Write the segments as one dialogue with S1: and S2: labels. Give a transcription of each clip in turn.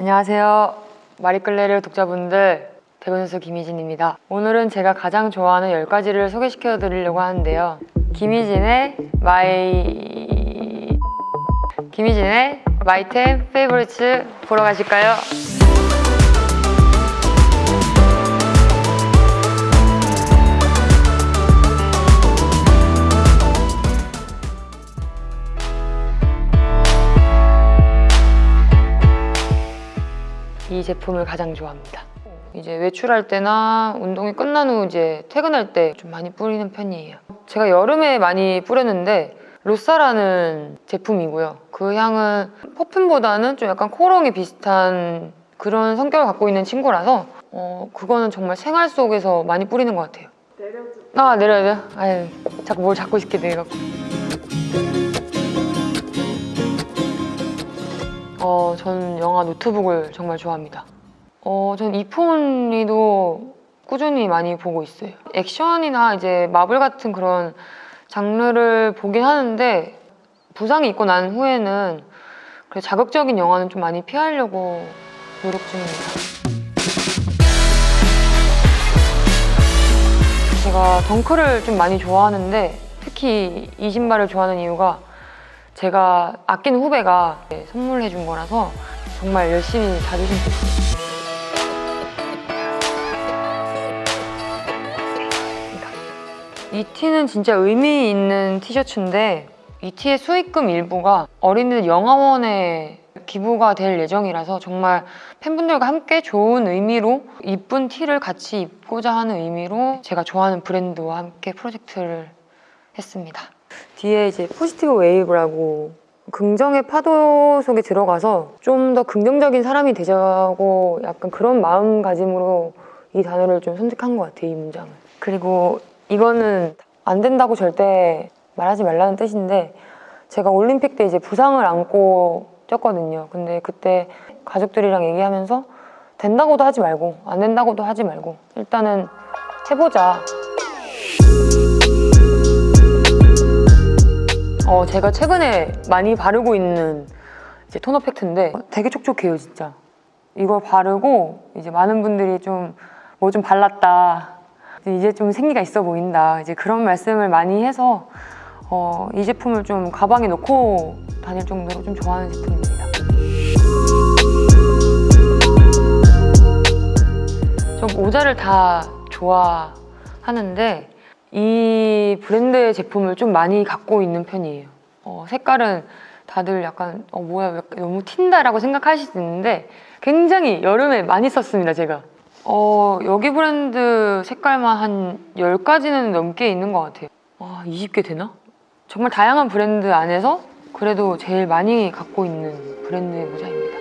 S1: 안녕하세요. 마리끌레르 독자분들 배구선수 김희진입니다. 오늘은 제가 가장 좋아하는 10가지를 소개시켜 드리려고 하는데요. 김희진의 My... 김희진의 My Ten Favorites 보러 가실까요? 이 제품을 가장 좋아합니다. 이제 외출할 때나 운동이 끝난 후 이제 퇴근할 때 좀 많이 뿌리는 편이에요. 제가 여름에 많이 뿌렸는데 로사라는 제품이고요. 그 향은 퍼퓸보다는 좀 약간 코롱이 비슷한 그런 성격을 갖고 있는 친구라서 어, 그거는 정말 생활 속에서 많이 뿌리는 것 같아요.
S2: 내려주
S1: 아 내려야 돼요? 아유 자꾸 뭘 잡고 싶게 돼갖고 어 저는 영화 노트북을 정말 좋아합니다. 어 전 이폰이도 꾸준히 많이 보고 있어요. 액션이나 이제 마블 같은 그런 장르를 보긴 하는데 부상이 있고 난 후에는 그래 자극적인 영화는 좀 많이 피하려고 노력 중입니다. 제가 덩크를 좀 많이 좋아하는데 특히 이 신발을 좋아하는 이유가 제가 아끼는 후배가 선물해 준 거라서 정말 열심히 자주 신고 있습니다. 이 티는 진짜 의미 있는 티셔츠인데 이 티의 수익금 일부가 어린이들 영화원에 기부가 될 예정이라서 정말 팬분들과 함께 좋은 의미로 이쁜 티를 같이 입고자 하는 의미로 제가 좋아하는 브랜드와 함께 프로젝트를 했습니다. 뒤에 이제 positive wave라고 긍정의 파도 속에 들어가서 좀 더 긍정적인 사람이 되자고 약간 그런 마음가짐으로 이 단어를 좀 선택한 것 같아요, 이 문장을. 그리고 이거는 안 된다고 절대 말하지 말라는 뜻인데 제가 올림픽 때 이제 부상을 안고 뛰었거든요. 근데 그때 가족들이랑 얘기하면서 된다고도 하지 말고 안 된다고도 하지 말고 일단은 해보자. 어, 제가 최근에 많이 바르고 있는 이제 토너 팩트인데 되게 촉촉해요, 진짜. 이걸 바르고 이제 많은 분들이 좀 뭐 좀 발랐다. 이제 좀 생기가 있어 보인다. 이제 그런 말씀을 많이 해서 어, 이 제품을 좀 가방에 넣고 다닐 정도로 좀 좋아하는 제품입니다. 저 모자를 다 좋아하는데 이 브랜드의 제품을 좀 많이 갖고 있는 편이에요. 어, 색깔은 다들 약간 어, 뭐야 너무 튄다 라고 생각하실 수 있는데 굉장히 여름에 많이 썼습니다, 제가. 어, 여기 브랜드 색깔만 한 10가지는 넘게 있는 것 같아요. 와, 20개 되나? 정말 다양한 브랜드 안에서 그래도 제일 많이 갖고 있는 브랜드의 모자입니다.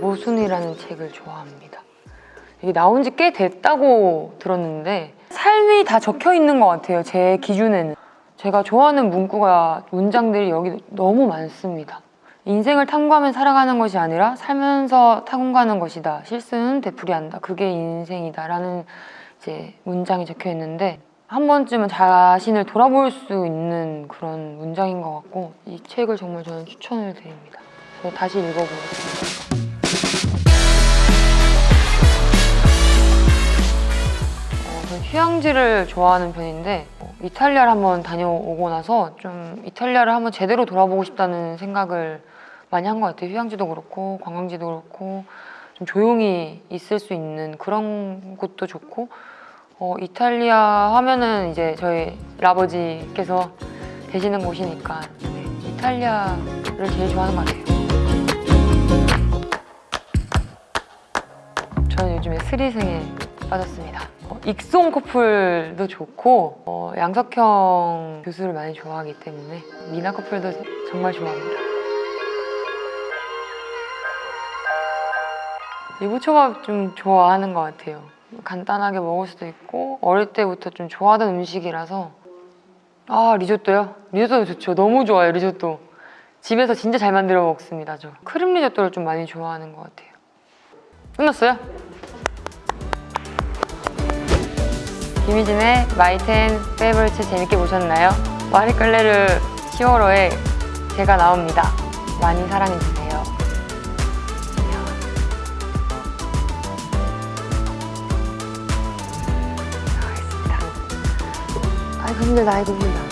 S1: 모순이라는 책을 좋아합니다. 이게 나온 지 꽤 됐다고 들었는데 삶이 다 적혀 있는 것 같아요. 제 기준에는. 제가 좋아하는 문구가 문장들이 여기 너무 많습니다. 인생을 탐구하며 살아가는 것이 아니라 살면서 탐구하는 것이다. 실수는 되풀이한다. 그게 인생이다. 라는 이제 문장이 적혀 있는데 한 번쯤은 자신을 돌아볼 수 있는 그런 문장인 것 같고 이 책을 정말 저는 추천을 드립니다. 저 다시 읽어보겠습니다. 휴양지를 좋아하는 편인데 어, 이탈리아를 한번 다녀오고 나서 좀 이탈리아를 한번 제대로 돌아보고 싶다는 생각을 많이 한 것 같아요. 휴양지도 그렇고 관광지도 그렇고 좀 조용히 있을 수 있는 그런 곳도 좋고 어, 이탈리아 하면은 이제 저희 라버지께서 계시는 곳이니까 네, 이탈리아를 제일 좋아하는 것 같아요. 저는 요즘에 스리생에 빠졌습니다. 어, 익송 커플도 좋고 어, 양석형 교수를 많이 좋아하기 때문에 미나 커플도 정말 좋아합니다. 유부초밥 좀 좋아하는 것 같아요. 간단하게 먹을 수도 있고 어릴 때부터 좀 좋아하던 음식이라서 아 리조또요? 리조또 좋죠. 너무 좋아요 리조또. 집에서 진짜 잘 만들어 먹습니다. 저 크림 리조또를 좀 많이 좋아하는 것 같아요. 끝났어요? 김희진의 My Ten Favorites 재밌게 보셨나요? 마리끌레르 10월호에 제가 나옵니다. 많이 사랑해주세요. 안녕. 나가겠습니다. 아이고 힘들다, 아이고 힘들다.